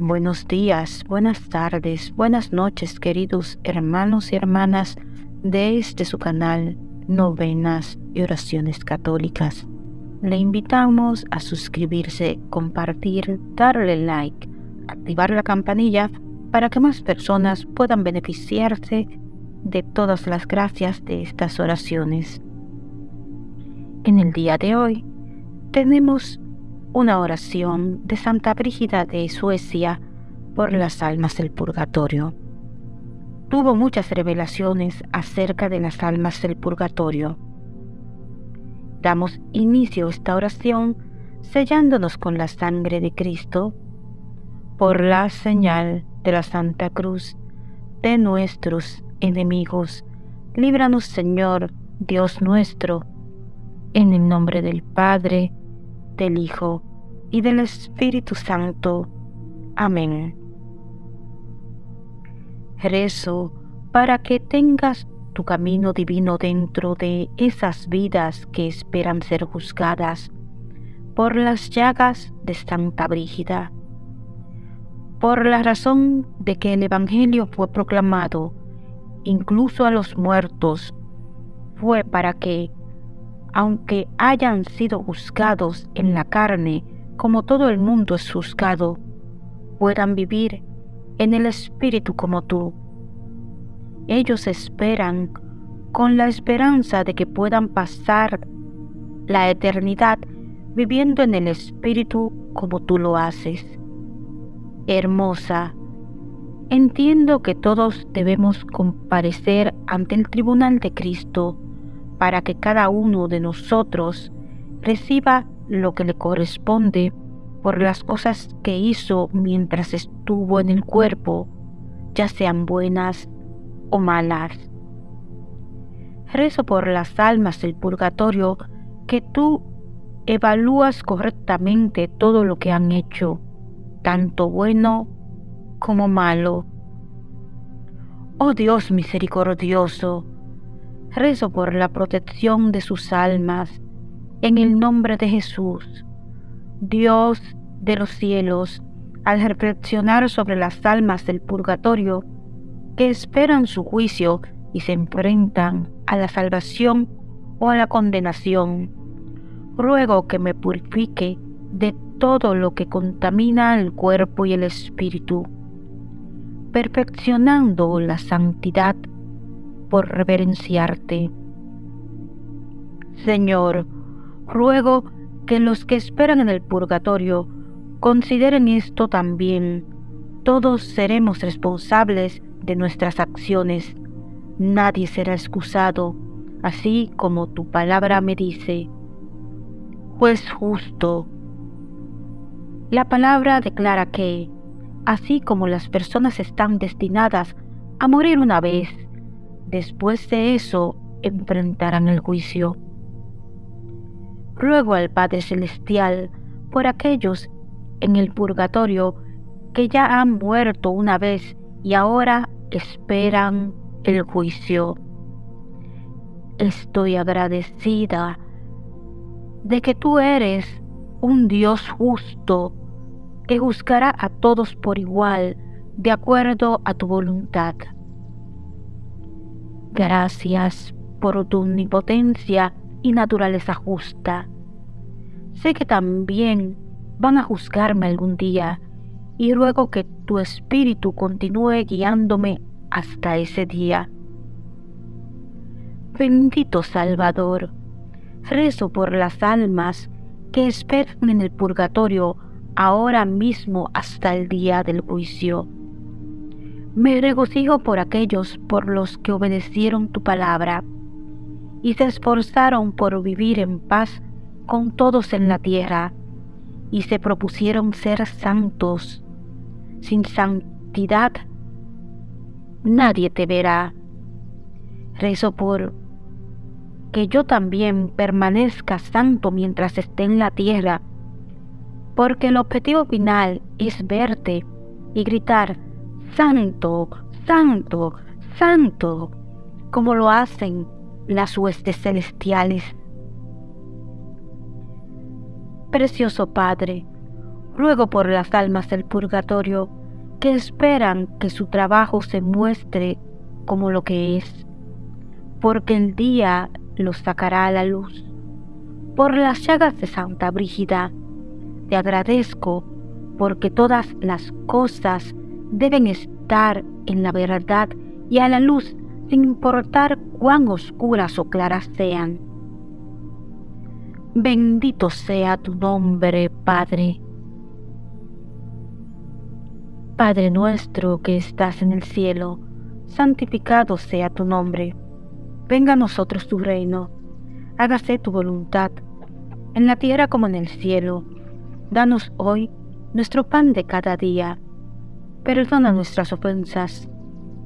Buenos días, buenas tardes, buenas noches, queridos hermanos y hermanas de este su canal Novenas y Oraciones Católicas. Le invitamos a suscribirse, compartir, darle like, activar la campanilla para que más personas puedan beneficiarse de todas las gracias de estas oraciones. En el día de hoy tenemos una oración de Santa Brígida de Suecia por las almas del purgatorio. Tuvo muchas revelaciones acerca de las almas del purgatorio. Damos inicio a esta oración sellándonos con la sangre de Cristo por la señal de la Santa Cruz de nuestros enemigos. Líbranos, Señor, Dios nuestro, en el nombre del Padre, del Hijo y del Espíritu Santo. Amén. Rezo para que tengas tu camino divino dentro de esas vidas que esperan ser juzgadas por las llagas de Santa Brígida. Por la razón de que el Evangelio fue proclamado incluso a los muertos, fue para que aunque hayan sido juzgados en la carne, como todo el mundo es juzgado, puedan vivir en el Espíritu como tú. Ellos esperan con la esperanza de que puedan pasar la eternidad viviendo en el Espíritu como tú lo haces. Hermosa, entiendo que todos debemos comparecer ante el tribunal de Cristo para que cada uno de nosotros reciba lo que le corresponde por las cosas que hizo mientras estuvo en el cuerpo, ya sean buenas o malas. Rezo por las almas del purgatorio que tú evalúas correctamente todo lo que han hecho, tanto bueno como malo. Oh Dios misericordioso, rezo por la protección de sus almas, en el nombre de Jesús. Dios de los cielos, al reflexionar sobre las almas del purgatorio que esperan su juicio y se enfrentan a la salvación o a la condenación, ruego que me purifique de todo lo que contamina el cuerpo y el espíritu, perfeccionando la santidad por reverenciarte. Señor, ruego que los que esperan en el purgatorio consideren esto también. Todos seremos responsables de nuestras acciones. Nadie será excusado, así como tu palabra me dice. Juez justo. La palabra declara que, así como las personas están destinadas a morir una vez, después de eso enfrentarán el juicio. Ruego al Padre Celestial por aquellos en el purgatorio que ya han muerto una vez y ahora esperan el juicio. Estoy agradecida de que tú eres un Dios justo que juzgará a todos por igual de acuerdo a tu voluntad. Gracias por tu omnipotencia y naturaleza justa. Sé que también van a juzgarme algún día y ruego que tu espíritu continúe guiándome hasta ese día. Bendito Salvador, rezo por las almas que esperan en el purgatorio ahora mismo hasta el día del juicio me regocijo por aquellos por los que obedecieron tu palabra y se esforzaron por vivir en paz con todos en la tierra y se propusieron ser santos. Sin santidad nadie te verá. Rezo por que yo también permanezca santo mientras esté en la tierra, porque el objetivo final es verte y gritar, santo, santo, santo, como lo hacen las huestes celestiales. Precioso Padre, ruego por las almas del purgatorio que esperan que su trabajo se muestre como lo que es, porque el día los sacará a la luz. Por las llagas de Santa Brígida, te agradezco porque todas las cosas deben estar en la verdad y a la luz sin importar cuán oscuras o claras sean. Bendito sea tu nombre, Padre. Padre nuestro que estás en el cielo, santificado sea tu nombre. Venga a nosotros tu reino. Hágase tu voluntad, en la tierra como en el cielo. Danos hoy nuestro pan de cada día. Perdona nuestras ofensas,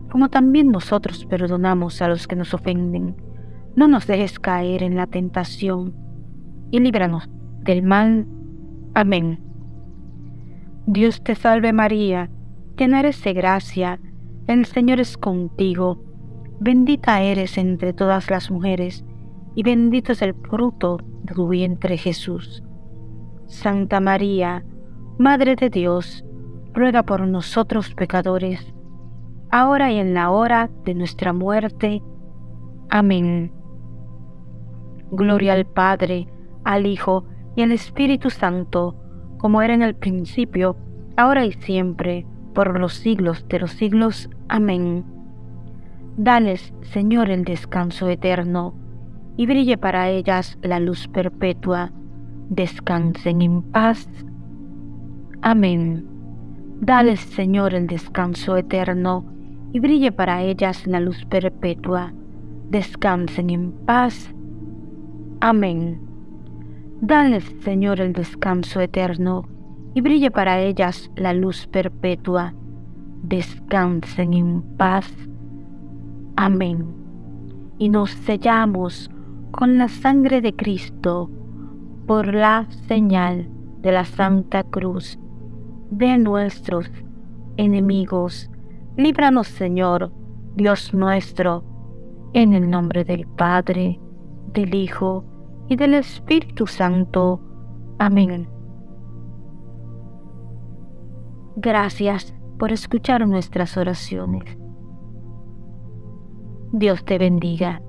como también nosotros perdonamos a los que nos ofenden. No nos dejes caer en la tentación y líbranos del mal. Amén. Dios te salve María, llena eres de gracia, el Señor es contigo, bendita eres entre todas las mujeres, y bendito es el fruto de tu vientre Jesús. Santa María, Madre de Dios, ruega por nosotros pecadores, ahora y en la hora de nuestra muerte. Amén. Gloria al Padre, al Hijo y al Espíritu Santo, como era en el principio, ahora y siempre, por los siglos de los siglos. Amén. Dales, Señor, el descanso eterno, y brille para ellas la luz perpetua. Descansen en paz. Amén. Dales, Señor, el descanso eterno, y brille para ellas la luz perpetua. Descansen en paz. Amén. Dales, Señor, el descanso eterno, y brille para ellas la luz perpetua. Descansen en paz. Amén. Y nos sellamos con la sangre de Cristo por la señal de la Santa Cruz de nuestros enemigos. Líbranos, Señor, Dios nuestro, en el nombre del Padre, del Hijo, y del Espíritu Santo. Amén. Gracias por escuchar nuestras oraciones. Dios te bendiga.